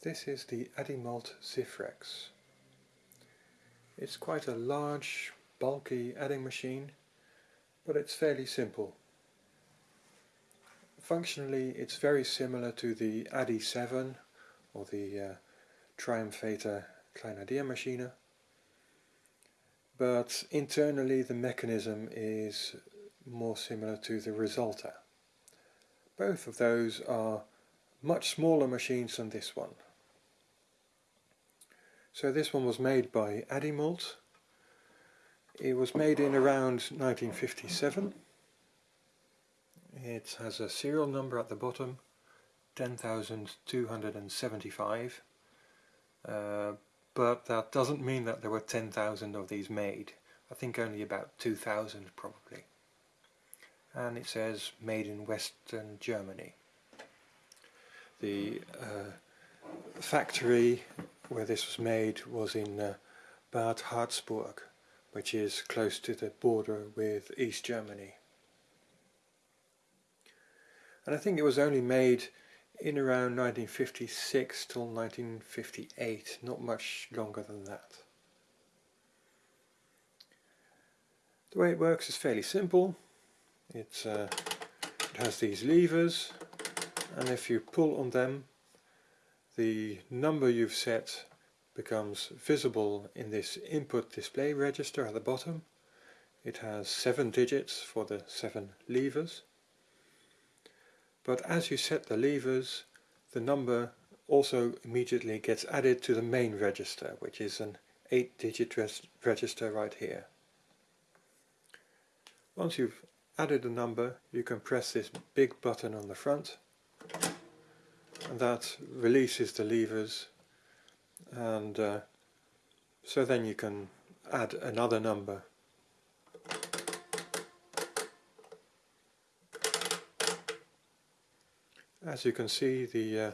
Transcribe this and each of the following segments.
This is the Addimult Zifrex. It's quite a large, bulky adding machine, but it's fairly simple. Functionally it's very similar to the ADI 7 or the uh, Triumphata Kleinaddiermaschine, but internally the mechanism is more similar to the Resulta. Both of those are much smaller machines than this one. So this one was made by Addimult. It was made in around 1957. It has a serial number at the bottom, 10,275. Uh, but that doesn't mean that there were 10,000 of these made. I think only about 2,000 probably. And it says made in Western Germany. The uh, factory where this was made was in uh, Bad Harzburg, which is close to the border with East Germany. And I think it was only made in around 1956 till 1958, not much longer than that. The way it works is fairly simple. It's, uh, it has these levers and if you pull on them the number you've set becomes visible in this input display register at the bottom. It has seven digits for the seven levers. But as you set the levers, the number also immediately gets added to the main register, which is an 8-digit register right here. Once you've added a number, you can press this big button on the front that releases the levers and uh, so then you can add another number. As you can see the uh,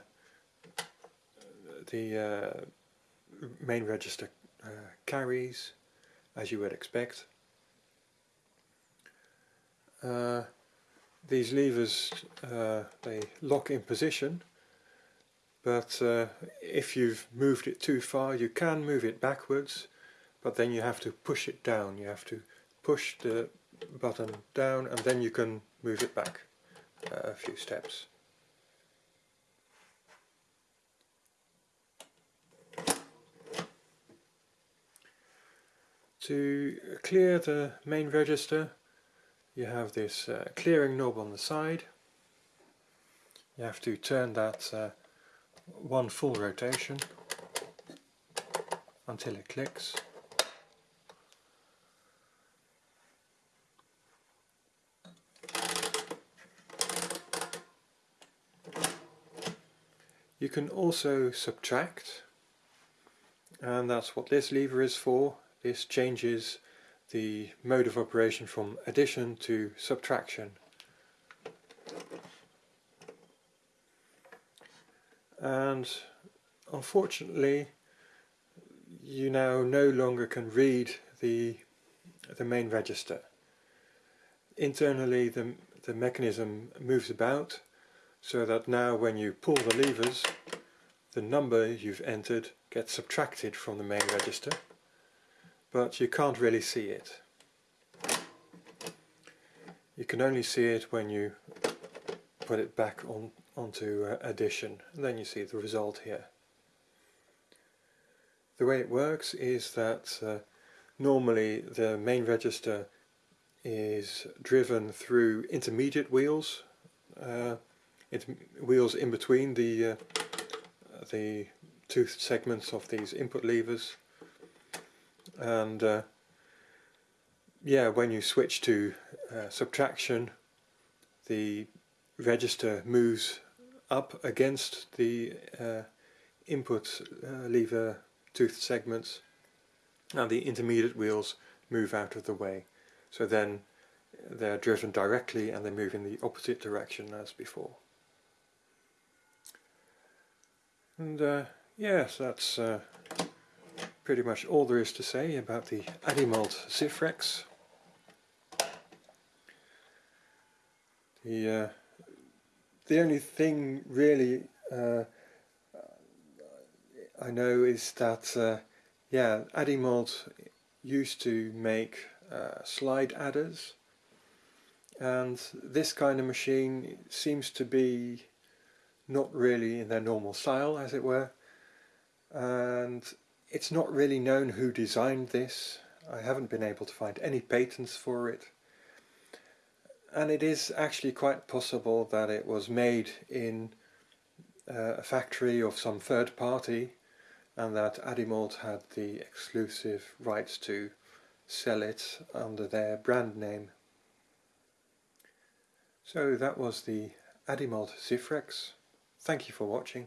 the uh, main register uh, carries as you would expect. Uh, these levers uh, they lock in position but uh, if you've moved it too far you can move it backwards but then you have to push it down. You have to push the button down and then you can move it back a few steps. To clear the main register you have this uh, clearing knob on the side. You have to turn that uh, one full rotation until it clicks. You can also subtract and that's what this lever is for. This changes the mode of operation from addition to subtraction. And unfortunately you now no longer can read the the main register. Internally the, the mechanism moves about so that now when you pull the levers the number you've entered gets subtracted from the main register but you can't really see it. You can only see it when you put it back on onto uh, addition and then you see the result here. The way it works is that uh, normally the main register is driven through intermediate wheels, uh, wheels in between the uh, the two segments of these input levers and uh, yeah when you switch to uh, subtraction the register moves up against the uh, input uh, lever tooth segments and the intermediate wheels move out of the way. So then they're driven directly and they move in the opposite direction as before. And uh, yes, that's uh, pretty much all there is to say about the Addimult Zifrex. The uh, the only thing really uh, I know is that, uh, yeah, Addimult used to make uh, slide adders. And this kind of machine seems to be not really in their normal style as it were. And it's not really known who designed this. I haven't been able to find any patents for it and it is actually quite possible that it was made in uh, a factory of some third party and that Addimult had the exclusive rights to sell it under their brand name. So that was the Addimult Zifrex. Thank you for watching.